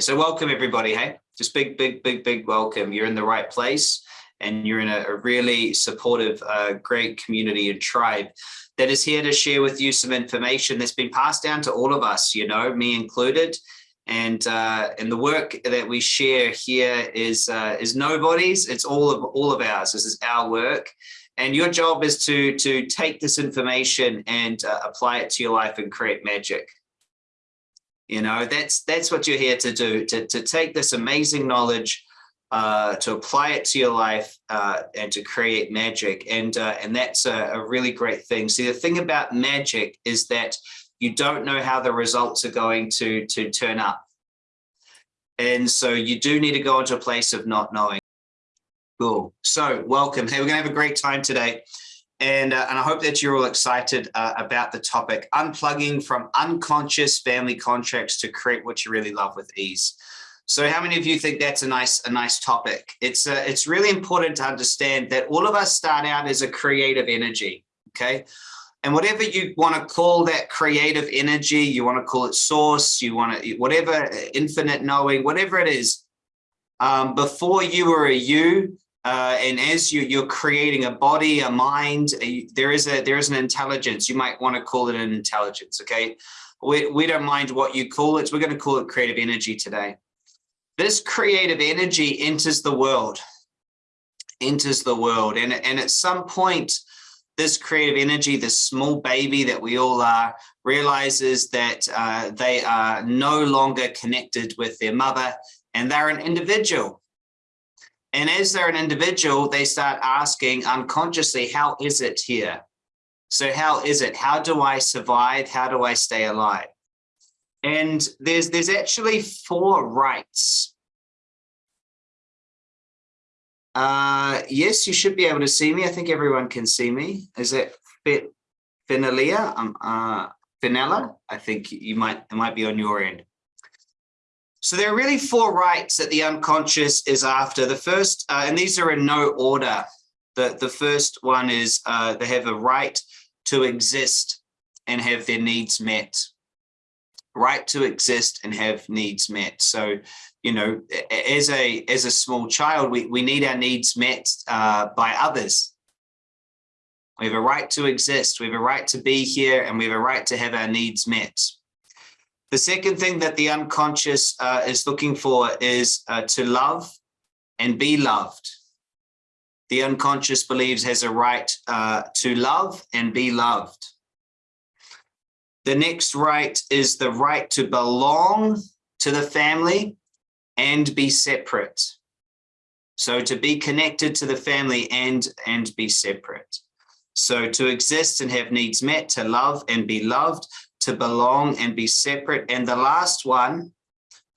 So welcome everybody, hey? Just big, big, big, big welcome. You're in the right place and you're in a, a really supportive, uh, great community and tribe that is here to share with you some information that's been passed down to all of us, you know, me included. And uh, and the work that we share here is uh, is nobody's. It's all of all of ours. This is our work, and your job is to to take this information and uh, apply it to your life and create magic. You know, that's that's what you're here to do, to, to take this amazing knowledge, uh, to apply it to your life uh, and to create magic. And, uh, and that's a, a really great thing. See, the thing about magic is that you don't know how the results are going to, to turn up. And so you do need to go into a place of not knowing. Cool. So welcome. Hey, we're going to have a great time today. And, uh, and I hope that you're all excited uh, about the topic, unplugging from unconscious family contracts to create what you really love with ease. So how many of you think that's a nice a nice topic? It's uh, it's really important to understand that all of us start out as a creative energy, okay? And whatever you want to call that creative energy, you want to call it source, you want to whatever infinite knowing, whatever it is, um, before you were a you, uh, and as you you're creating a body, a mind, a, there is a there is an intelligence. You might want to call it an intelligence. Okay, we we don't mind what you call it. We're going to call it creative energy today. This creative energy enters the world, enters the world, and and at some point, this creative energy, this small baby that we all are, realizes that uh, they are no longer connected with their mother, and they're an individual and as they're an individual, they start asking unconsciously, how is it here? So how is it? How do I survive? How do I stay alive? And there's there's actually four rights. Uh, yes, you should be able to see me. I think everyone can see me. Is it fit Finalia? Um, uh, Fenella? I think you might it might be on your end. So there are really four rights that the unconscious is after. The first, uh, and these are in no order. The, the first one is uh, they have a right to exist and have their needs met. Right to exist and have needs met. So, you know, as a as a small child, we, we need our needs met uh, by others. We have a right to exist. We have a right to be here and we have a right to have our needs met. The second thing that the unconscious uh, is looking for is uh, to love and be loved. The unconscious believes has a right uh, to love and be loved. The next right is the right to belong to the family and be separate. So to be connected to the family and, and be separate. So to exist and have needs met, to love and be loved, to belong and be separate. And the last one,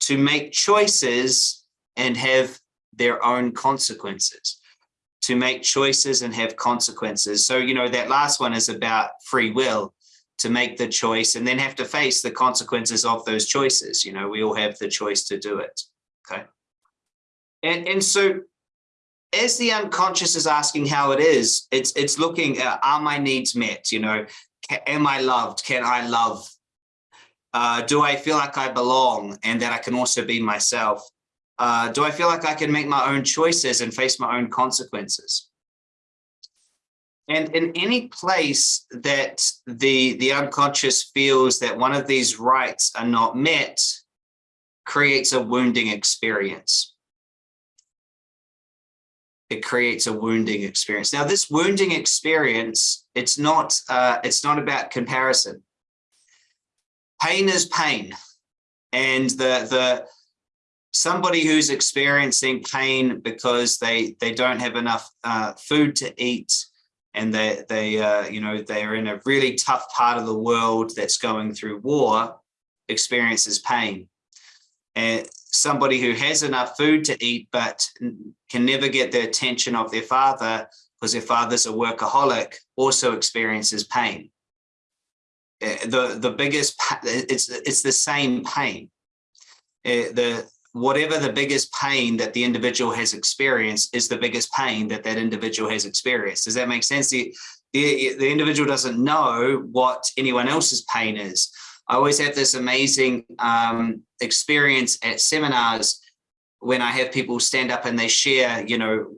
to make choices and have their own consequences to make choices and have consequences. So, you know, that last one is about free will to make the choice and then have to face the consequences of those choices. You know, we all have the choice to do it. Okay. And, and so as the unconscious is asking how it is, it's it's looking at are my needs met? You know, am I loved? Can I love? Uh, do I feel like I belong and that I can also be myself? Uh, do I feel like I can make my own choices and face my own consequences? And in any place that the, the unconscious feels that one of these rights are not met, creates a wounding experience it creates a wounding experience. Now, this wounding experience, it's not, uh, it's not about comparison. Pain is pain. And the, the, somebody who's experiencing pain because they, they don't have enough uh, food to eat and they, they uh, you know, they're in a really tough part of the world that's going through war, experiences pain. And somebody who has enough food to eat but can never get the attention of their father because their father's a workaholic also experiences pain. Eh, the the biggest it's it's the same pain. Eh, the whatever the biggest pain that the individual has experienced is the biggest pain that that individual has experienced. Does that make sense? The the, the individual doesn't know what anyone else's pain is I always have this amazing um, experience at seminars when I have people stand up and they share, you know,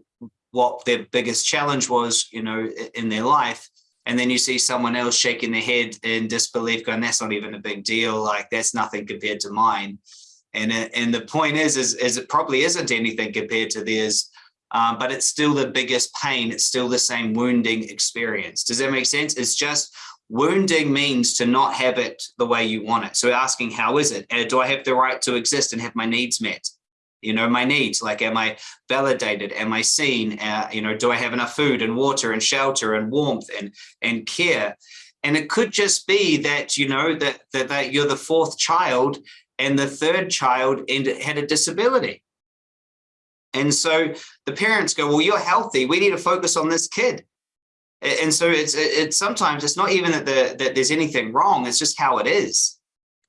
what their biggest challenge was, you know, in their life. And then you see someone else shaking their head in disbelief going, that's not even a big deal. Like that's nothing compared to mine. And, and the point is, is, is it probably isn't anything compared to theirs, um, but it's still the biggest pain. It's still the same wounding experience. Does that make sense? It's just wounding means to not have it the way you want it. So asking, how is it? Uh, do I have the right to exist and have my needs met? You know, my needs, like, am I validated? Am I seen? Uh, you know, do I have enough food and water and shelter and warmth and, and care? And it could just be that, you know, that, that, that you're the fourth child and the third child and had a disability. And so the parents go, well, you're healthy. We need to focus on this kid. And so it's it's sometimes it's not even that the that there's anything wrong. It's just how it is.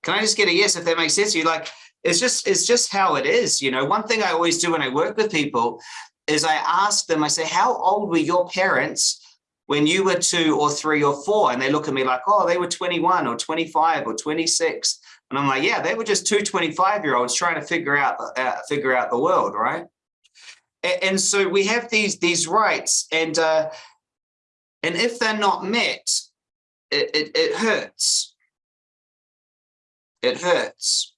Can I just get a yes if that makes sense to you? Like it's just it's just how it is. You know, one thing I always do when I work with people is I ask them, I say, how old were your parents when you were two or three or four? And they look at me like, oh, they were 21 or 25 or 26. And I'm like, yeah, they were just two 25 year olds trying to figure out uh, figure out the world, right? And, and, so we have these these rights, and uh, and if they're not met, it, it, it hurts. It hurts.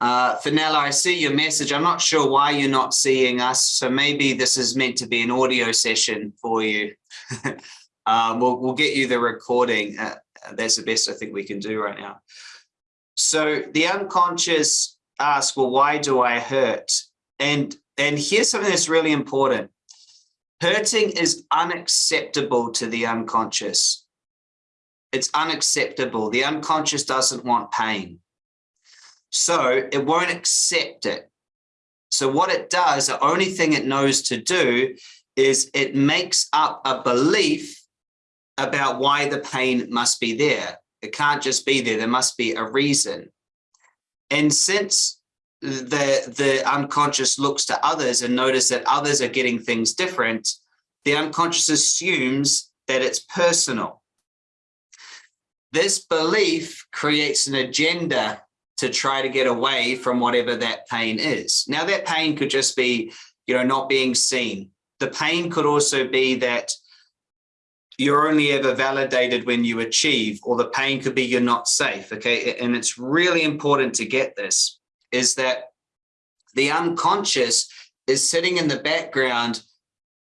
Uh, Fenella, I see your message. I'm not sure why you're not seeing us, so maybe this is meant to be an audio session for you. um, we'll, we'll get you the recording. Uh, that's the best I think we can do right now. So the unconscious asks, well, why do I hurt? And, and here's something that's really important. Hurting is unacceptable to the unconscious. It's unacceptable. The unconscious doesn't want pain. So it won't accept it. So what it does, the only thing it knows to do is it makes up a belief about why the pain must be there. It can't just be there. There must be a reason. And since the the unconscious looks to others and notice that others are getting things different, the unconscious assumes that it's personal. This belief creates an agenda to try to get away from whatever that pain is. Now that pain could just be, you know, not being seen. The pain could also be that you're only ever validated when you achieve, or the pain could be you're not safe, okay? And it's really important to get this is that the unconscious is sitting in the background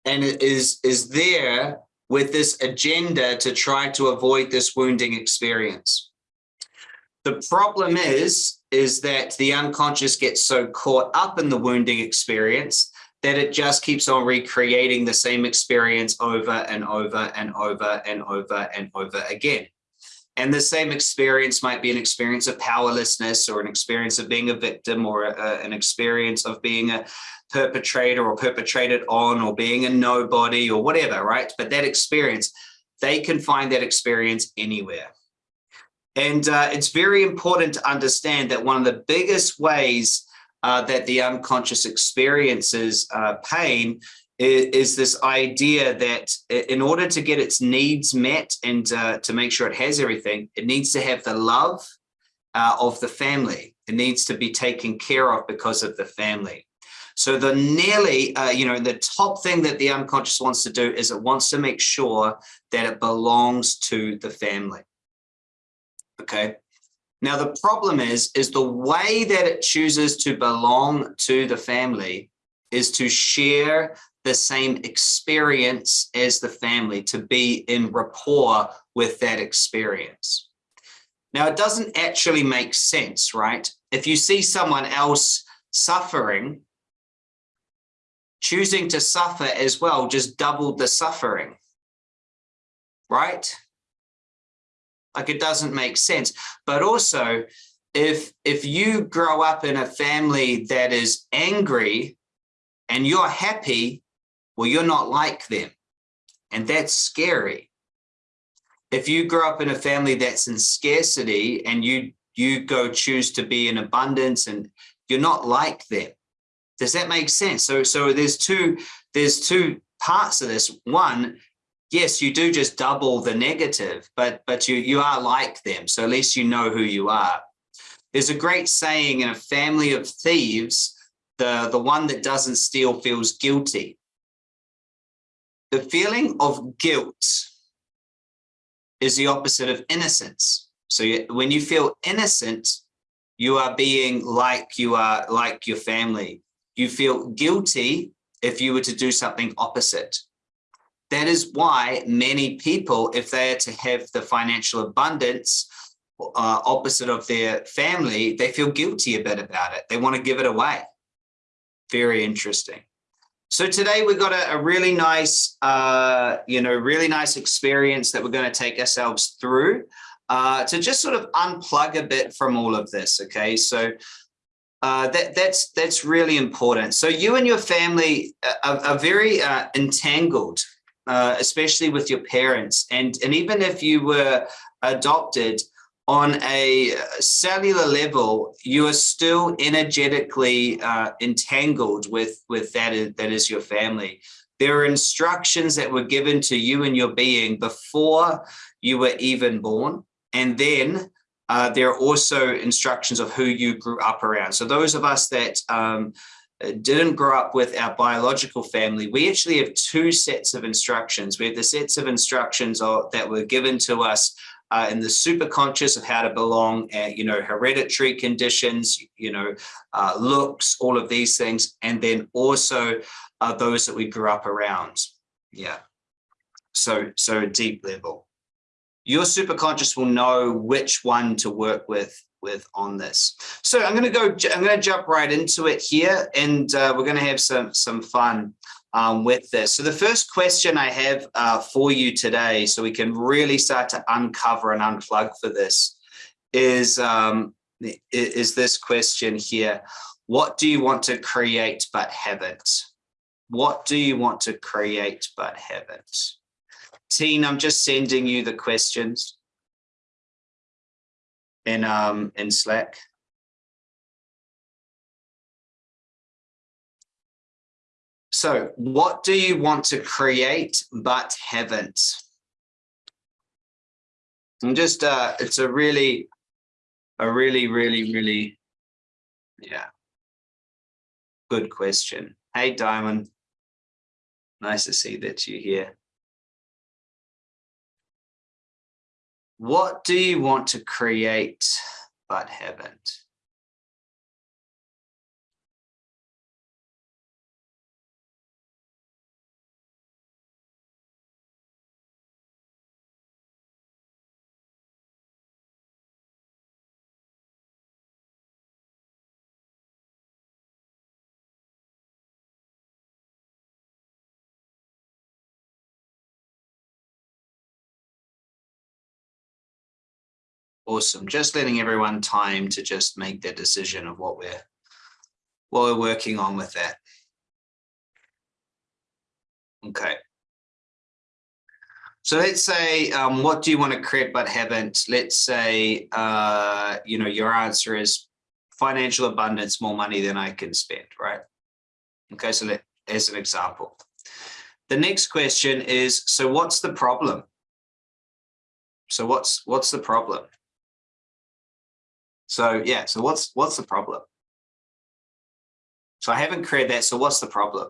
and it is is there with this agenda to try to avoid this wounding experience. The problem is, is that the unconscious gets so caught up in the wounding experience that it just keeps on recreating the same experience over and over and over and over and over again. And the same experience might be an experience of powerlessness or an experience of being a victim or a, an experience of being a perpetrator or perpetrated on or being a nobody or whatever, right? But that experience, they can find that experience anywhere. And uh, it's very important to understand that one of the biggest ways uh, that the unconscious experiences uh, pain is, this idea that in order to get its needs met and uh, to make sure it has everything, it needs to have the love uh, of the family. It needs to be taken care of because of the family. So the nearly, uh, you know, the top thing that the unconscious wants to do is it wants to make sure that it belongs to the family. Okay. Now the problem is, is the way that it chooses to belong to the family is to share the same experience as the family, to be in rapport with that experience. Now, it doesn't actually make sense, right? If you see someone else suffering, choosing to suffer as well just doubled the suffering, right? Like it doesn't make sense. But also, if if you grow up in a family that is angry and you're happy, well, you're not like them. And that's scary. If you grow up in a family that's in scarcity and you you go choose to be in abundance and you're not like them. Does that make sense? So so there's two there's two parts of this. One, yes, you do just double the negative, but but you you are like them. So at least you know who you are. There's a great saying in a family of thieves, the, the one that doesn't steal feels guilty. The feeling of guilt is the opposite of innocence. So you, when you feel innocent, you are being like you are like your family. You feel guilty if you were to do something opposite. That is why many people, if they are to have the financial abundance uh, opposite of their family, they feel guilty a bit about it. They want to give it away. Very interesting. So today we've got a, a really nice, uh, you know, really nice experience that we're going to take ourselves through uh, to just sort of unplug a bit from all of this. Okay, so uh, that that's that's really important. So you and your family are, are very uh, entangled, uh, especially with your parents, and and even if you were adopted, on a cellular level, you are still energetically uh, entangled with, with that, is, that is your family. There are instructions that were given to you and your being before you were even born. And then uh, there are also instructions of who you grew up around. So those of us that um, didn't grow up with our biological family, we actually have two sets of instructions. We have the sets of instructions that were given to us uh, and the super conscious of how to belong, uh, you know, hereditary conditions, you know, uh, looks, all of these things, and then also uh, those that we grew up around. Yeah. So, so deep level. Your super conscious will know which one to work with with on this. So I'm going to go, I'm going to jump right into it here and uh, we're going to have some, some fun um, with this. So the first question I have uh, for you today, so we can really start to uncover and unplug for this, is, um, is this question here. What do you want to create but haven't? What do you want to create but haven't? Teen, I'm just sending you the questions in, um, in Slack. So what do you want to create but haven't? I'm just, uh, it's a really, a really, really, really, yeah, good question. Hey, Diamond. Nice to see that you're here. What do you want to create but haven't? Awesome. Just letting everyone time to just make their decision of what we're what we're working on with that. Okay. So let's say, um, what do you want to create but haven't? Let's say, uh, you know, your answer is financial abundance, more money than I can spend, right? Okay, so let, as an example. The next question is, so what's the problem? So what's what's the problem? So yeah, so what's what's the problem? So I haven't created that. So what's the problem?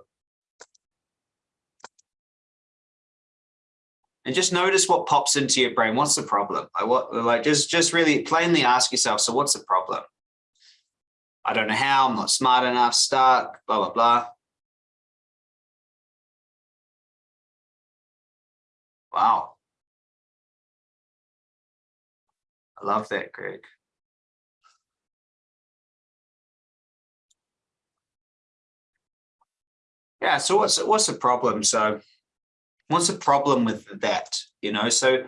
And just notice what pops into your brain. What's the problem? Like what like just just really plainly ask yourself, so what's the problem? I don't know how, I'm not smart enough, stuck, blah, blah, blah. Wow. I love that, Greg. Yeah, so what's what's the problem? So what's the problem with that? You know, so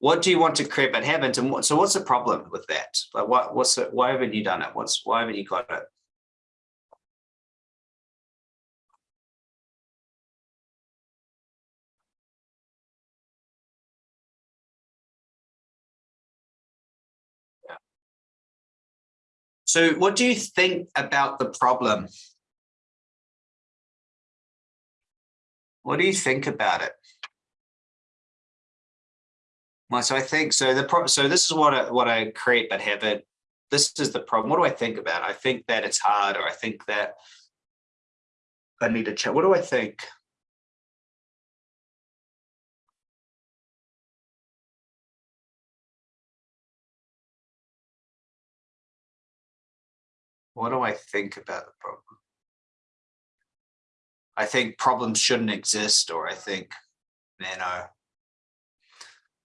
what do you want to create but haven't? And what, so what's the problem with that? Like what what's it, why haven't you done it? What's why haven't you got it? So what do you think about the problem? What do you think about it? Well, so I think so. The pro so this is what I, what I create but have it. This is the problem. What do I think about? I think that it's hard, or I think that I need to check. What do I think? What do I think about the problem? I think problems shouldn't exist, or I think, you know,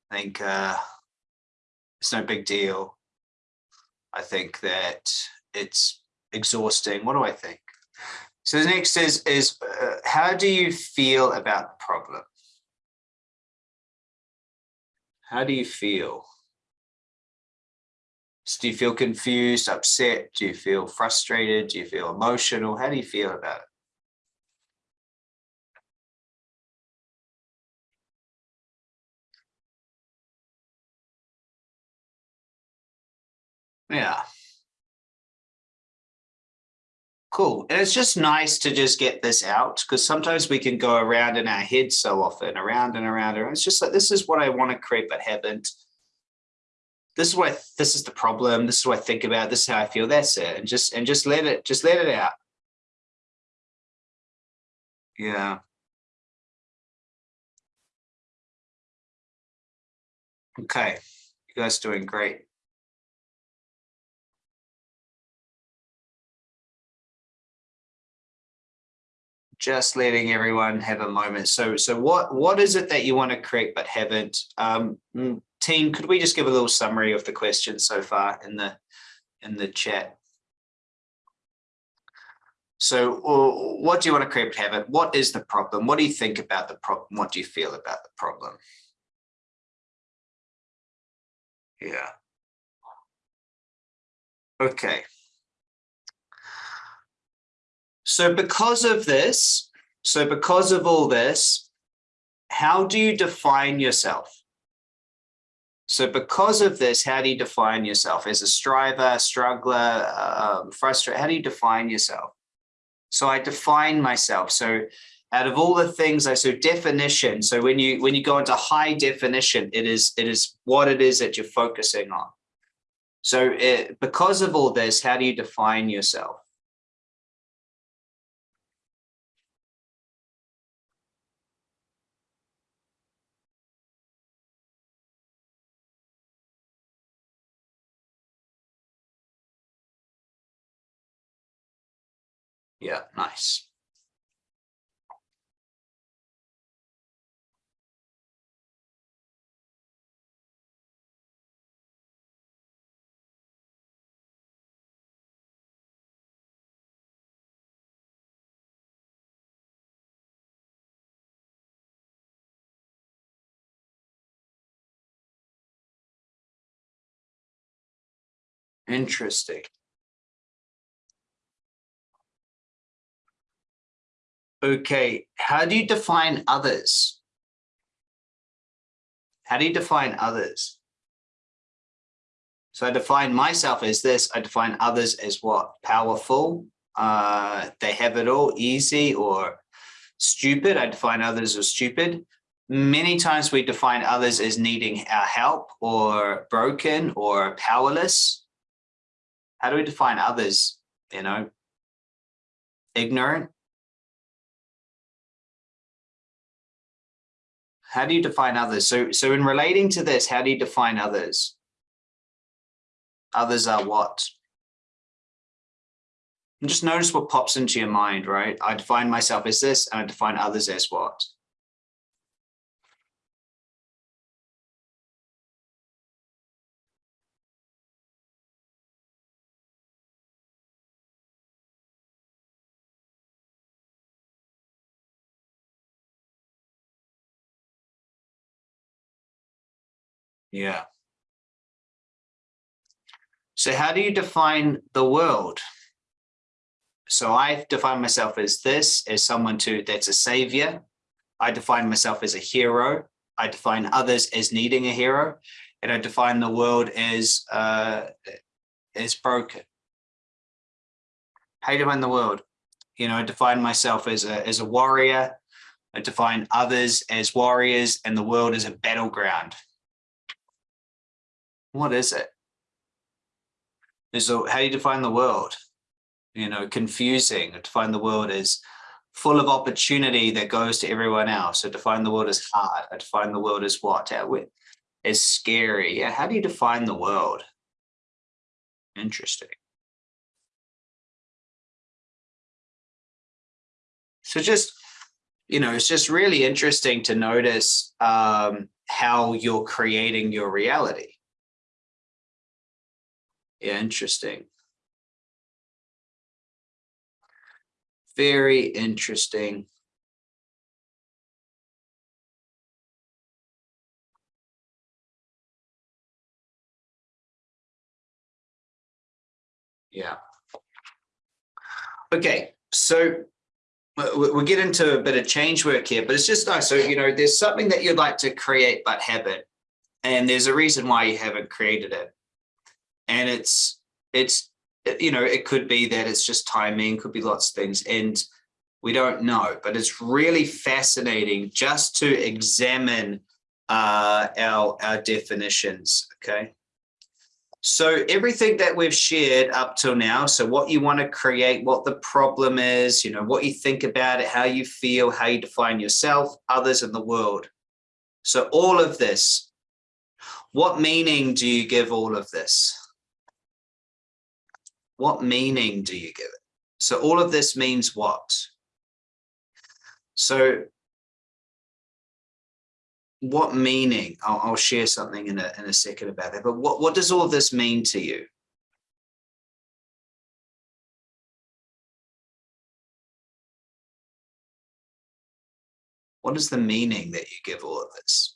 I think uh, it's no big deal. I think that it's exhausting. What do I think? So the next is, is uh, how do you feel about the problem? How do you feel? So do you feel confused, upset? Do you feel frustrated? Do you feel emotional? How do you feel about it? Yeah. Cool. And it's just nice to just get this out because sometimes we can go around in our head so often, around and around. And it's just like, this is what I want to create, but haven't. This is what this is the problem. This is what I think about. This is how I feel. That's it. And just and just let it just let it out. Yeah. Okay. You guys doing great. Just letting everyone have a moment. So, so what what is it that you want to create but haven't? Um, mm, team, could we just give a little summary of the questions so far in the in the chat? So, what do you want to create but haven't? What is the problem? What do you think about the problem? What do you feel about the problem? Yeah. Okay. So because of this, so because of all this, how do you define yourself? So because of this, how do you define yourself as a striver, struggler, um, frustrated? How do you define yourself? So I define myself. So out of all the things I so definition. So when you when you go into high definition, it is it is what it is that you're focusing on. So it, because of all this, how do you define yourself? Yeah, nice. Interesting. Okay, how do you define others? How do you define others? So I define myself as this, I define others as what? Powerful, uh, they have it all, easy or stupid. I define others as stupid. Many times we define others as needing our help or broken or powerless. How do we define others? You know, ignorant, How do you define others? So, so in relating to this, how do you define others? Others are what? And just notice what pops into your mind, right? I define myself as this and I define others as what? Yeah. So how do you define the world? So I define myself as this, as someone to that's a savior. I define myself as a hero. I define others as needing a hero, and I define the world as uh, as broken. How do you define the world? You know, I define myself as a as a warrior. I define others as warriors, and the world as a battleground. What is it? So how do you define the world? You know, confusing. Define the world as full of opportunity that goes to everyone else. So define the world as hard. I define the world as what? As scary. Yeah. How do you define the world? Interesting. So just, you know, it's just really interesting to notice um, how you're creating your reality. Yeah, interesting. Very interesting. Yeah. Okay, so we'll get into a bit of change work here, but it's just nice. So, you know, there's something that you'd like to create but haven't, and there's a reason why you haven't created it. And it's, it's, you know, it could be that it's just timing, could be lots of things, and we don't know, but it's really fascinating just to examine uh, our, our definitions, okay? So everything that we've shared up till now, so what you want to create, what the problem is, you know, what you think about it, how you feel, how you define yourself, others in the world. So all of this, what meaning do you give all of this? What meaning do you give it? So all of this means what? So what meaning, I'll, I'll, share something in a, in a second about that, but what, what does all of this mean to you? What is the meaning that you give all of this?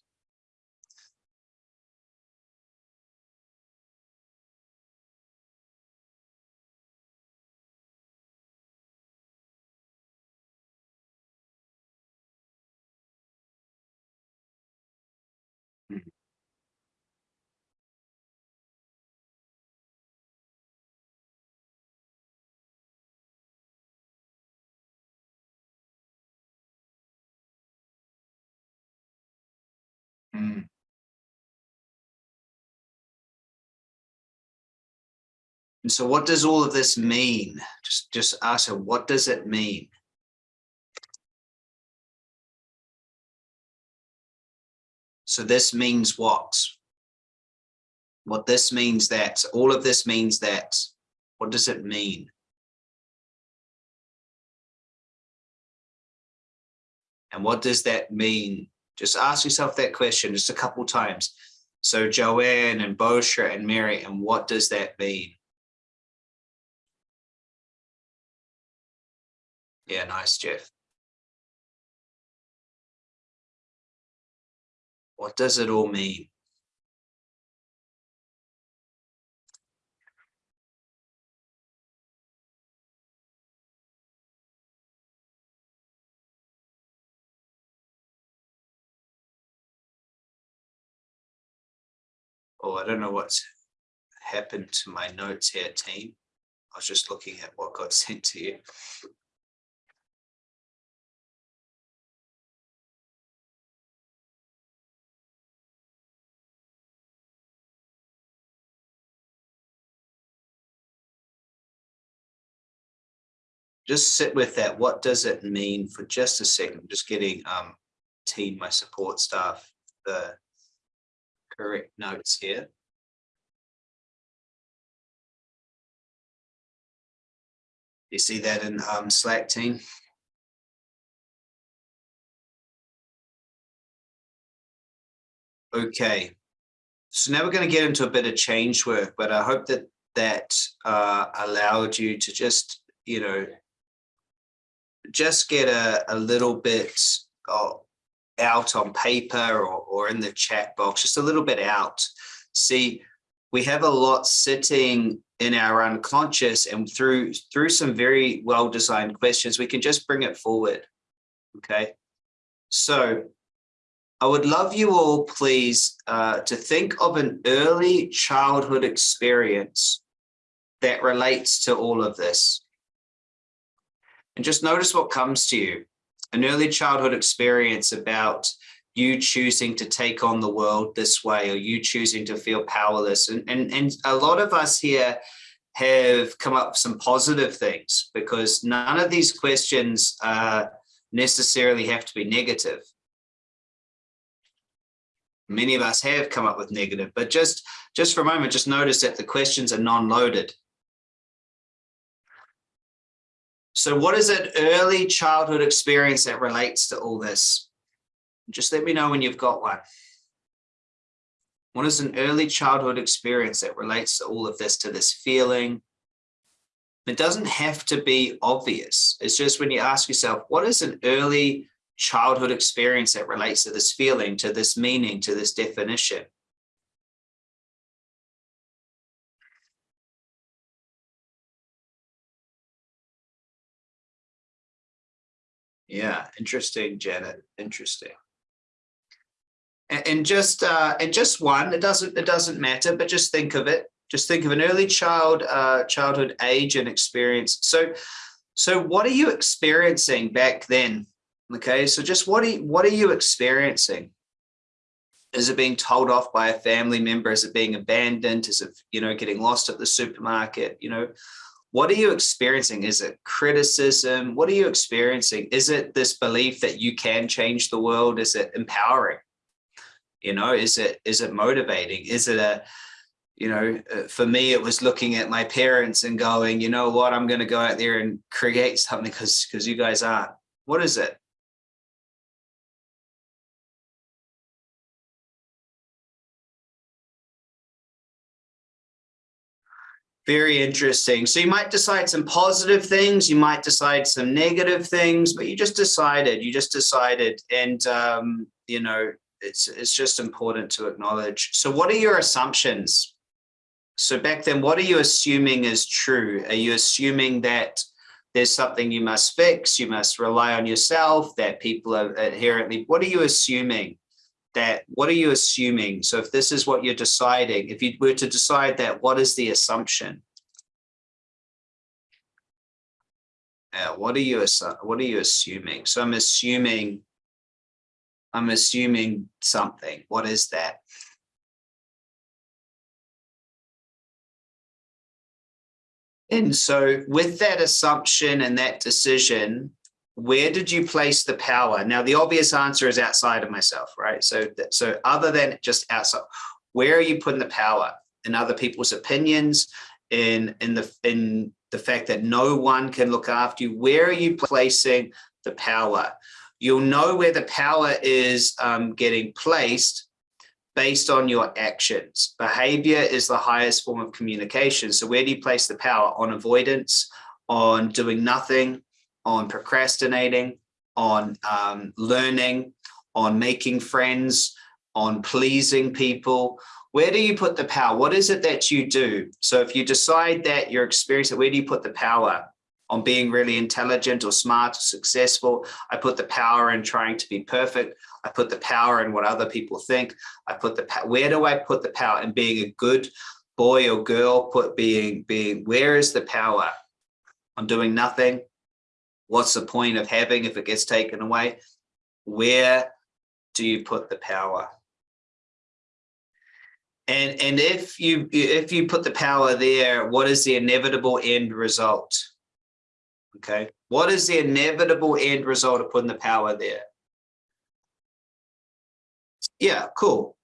Mm. And so what does all of this mean? Just, just ask her, what does it mean? So this means what? What this means that, all of this means that, what does it mean? And what does that mean just ask yourself that question just a couple times. So Joanne and Bosha and Mary, and what does that mean? Yeah, nice, Jeff. What does it all mean? Oh, I don't know what's happened to my notes here, team. I was just looking at what got sent to you. Just sit with that. What does it mean for just a second? Just getting um, team, my support staff, the correct notes here. You see that in um, Slack team? Okay, so now we're going to get into a bit of change work, but I hope that that uh, allowed you to just, you know, just get a, a little bit of, out on paper or, or in the chat box, just a little bit out. See, we have a lot sitting in our unconscious and through through some very well designed questions, we can just bring it forward. Okay. So I would love you all, please, uh, to think of an early childhood experience that relates to all of this. And just notice what comes to you an early childhood experience about you choosing to take on the world this way or you choosing to feel powerless. And and, and a lot of us here have come up with some positive things because none of these questions uh, necessarily have to be negative. Many of us have come up with negative but just just for a moment just notice that the questions are non-loaded so what is an early childhood experience that relates to all this just let me know when you've got one. What is an early childhood experience that relates to all of this, to this feeling? It doesn't have to be obvious. It's just when you ask yourself, what is an early childhood experience that relates to this feeling, to this meaning, to this definition? Yeah, interesting, Janet. Interesting and just uh, and just one. It doesn't it doesn't matter, but just think of it. Just think of an early child uh, childhood age and experience. So so what are you experiencing back then? Okay, so just what are you, what are you experiencing? Is it being told off by a family member? Is it being abandoned? Is it you know getting lost at the supermarket? You know, what are you experiencing? Is it criticism? What are you experiencing? Is it this belief that you can change the world? Is it empowering? you know is it is it motivating is it a you know uh, for me it was looking at my parents and going you know what i'm going to go out there and create something because because you guys aren't what is it Very interesting. So you might decide some positive things, you might decide some negative things, but you just decided, you just decided. And, um, you know, it's it's just important to acknowledge. So what are your assumptions? So back then, what are you assuming is true? Are you assuming that there's something you must fix, you must rely on yourself, that people are inherently, what are you assuming? That what are you assuming? So if this is what you're deciding, if you were to decide that, what is the assumption? Uh, what are you what are you assuming? So I'm assuming I'm assuming something. What is that? And so with that assumption and that decision, where did you place the power? Now, the obvious answer is outside of myself, right? So, so other than just outside, where are you putting the power in other people's opinions, in, in, the, in the fact that no one can look after you? Where are you placing the power? You'll know where the power is um, getting placed based on your actions. Behavior is the highest form of communication. So where do you place the power? On avoidance, on doing nothing, on procrastinating, on um, learning, on making friends, on pleasing people. Where do you put the power? What is it that you do? So if you decide that you're experiencing, where do you put the power? on being really intelligent or smart or successful. I put the power in trying to be perfect. I put the power in what other people think. I put the where do I put the power in being a good boy or girl? Put being being where is the power? I'm doing nothing. What's the point of having if it gets taken away? Where do you put the power? And, and if you if you put the power there, what is the inevitable end result? Okay, what is the inevitable end result of putting the power there? Yeah, cool.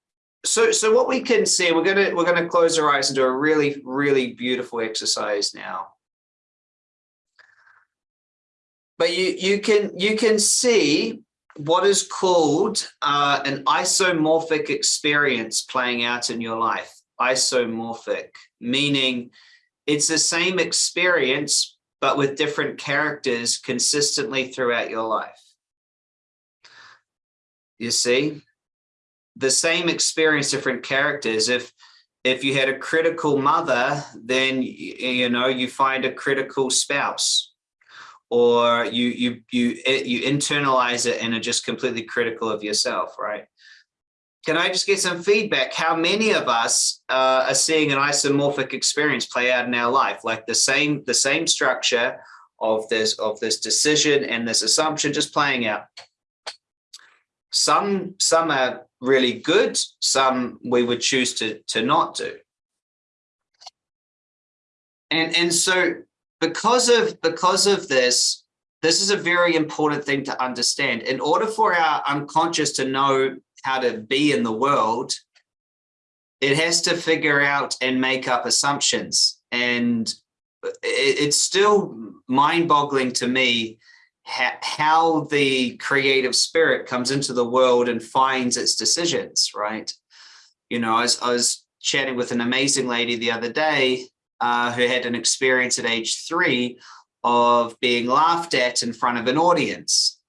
So, so what we can see, we're gonna we're gonna close our eyes and do a really really beautiful exercise now. But you you can you can see what is called uh, an isomorphic experience playing out in your life. Isomorphic, meaning it's the same experience but with different characters consistently throughout your life. You see, the same experience, different characters. If if you had a critical mother, then you know you find a critical spouse, or you you you you internalize it and are just completely critical of yourself, right? can I just get some feedback? How many of us uh, are seeing an isomorphic experience play out in our life, like the same the same structure of this of this decision and this assumption just playing out? some some are really good some we would choose to to not do and and so because of because of this this is a very important thing to understand in order for our unconscious to know how to be in the world it has to figure out and make up assumptions and it's still mind-boggling to me how the creative spirit comes into the world and finds its decisions, right? You know, I was, I was chatting with an amazing lady the other day uh, who had an experience at age three of being laughed at in front of an audience.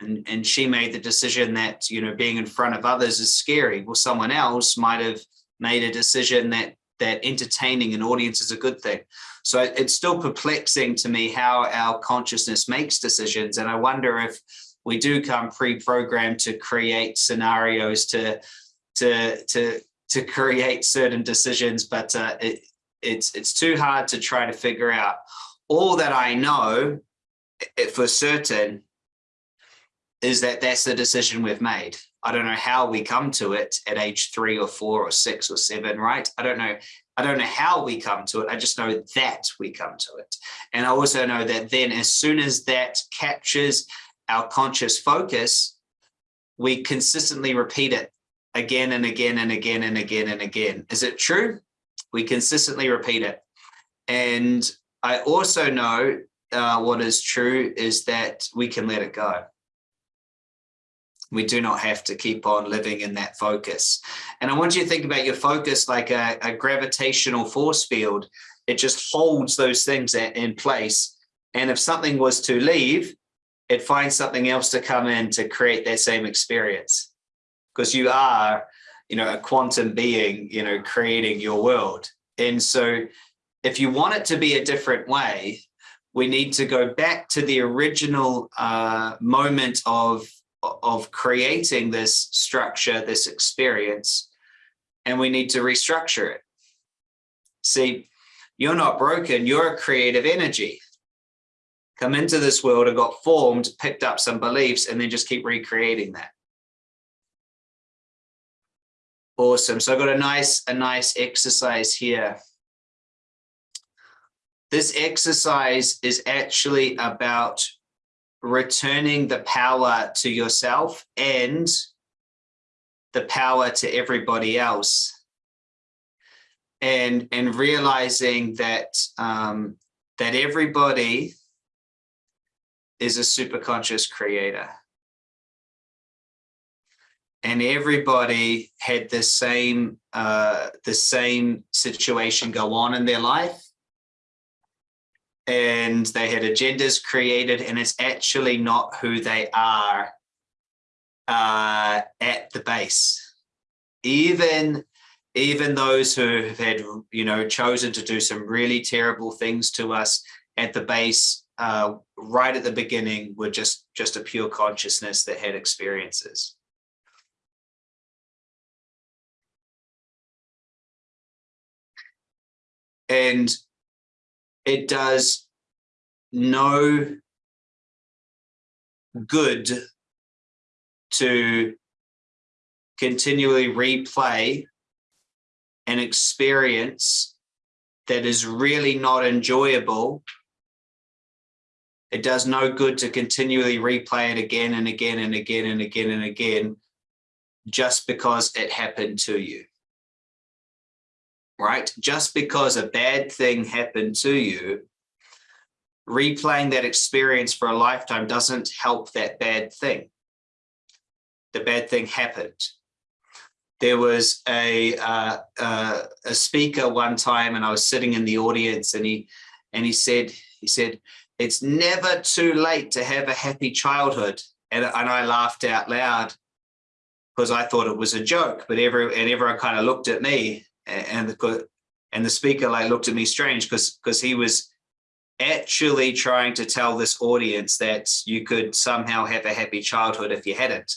And, and she made the decision that, you know, being in front of others is scary. Well, someone else might have made a decision that that entertaining an audience is a good thing. So it's still perplexing to me how our consciousness makes decisions. And I wonder if we do come pre-programmed to create scenarios to, to, to, to create certain decisions, but uh, it, it's, it's too hard to try to figure out. All that I know eh, for certain is that that's the decision we've made. I don't know how we come to it at age three or four or six or seven, right? I don't know. I don't know how we come to it. I just know that we come to it. And I also know that then as soon as that captures our conscious focus, we consistently repeat it again and again and again and again and again. Is it true? We consistently repeat it. And I also know uh, what is true is that we can let it go we do not have to keep on living in that focus. And I want you to think about your focus like a, a gravitational force field. It just holds those things in place. And if something was to leave, it finds something else to come in to create that same experience. Because you are, you know, a quantum being, you know, creating your world. And so if you want it to be a different way, we need to go back to the original uh, moment of of creating this structure, this experience, and we need to restructure it. See, you're not broken, you're a creative energy. Come into this world and got formed, picked up some beliefs, and then just keep recreating that. Awesome. So I've got a nice, a nice exercise here. This exercise is actually about returning the power to yourself and the power to everybody else and and realizing that um, that everybody is a super conscious creator and everybody had the same uh, the same situation go on in their life and they had agendas created and it's actually not who they are uh, at the base. Even, even those who have had, you know, chosen to do some really terrible things to us at the base, uh, right at the beginning, were just, just a pure consciousness that had experiences. And it does no good to continually replay an experience that is really not enjoyable. It does no good to continually replay it again and again and again and again and again just because it happened to you right? Just because a bad thing happened to you, replaying that experience for a lifetime doesn't help that bad thing. The bad thing happened. There was a uh, uh, a speaker one time, and I was sitting in the audience, and he and he said he said it's never too late to have a happy childhood, and and I laughed out loud because I thought it was a joke, but every and everyone kind of looked at me and the and the speaker like looked at me strange because because he was actually trying to tell this audience that you could somehow have a happy childhood if you hadn't.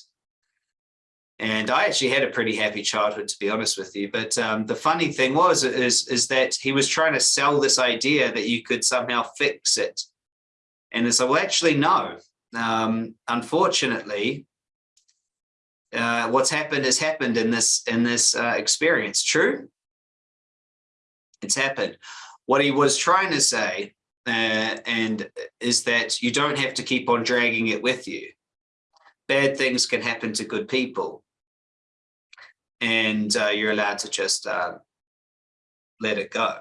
And I actually had a pretty happy childhood, to be honest with you. But um, the funny thing was is, is that he was trying to sell this idea that you could somehow fix it. And it's, well, actually, no. Um, unfortunately, uh, what's happened has happened in this in this uh, experience. True, it's happened. What he was trying to say, uh, and is that you don't have to keep on dragging it with you. Bad things can happen to good people, and uh, you're allowed to just uh, let it go.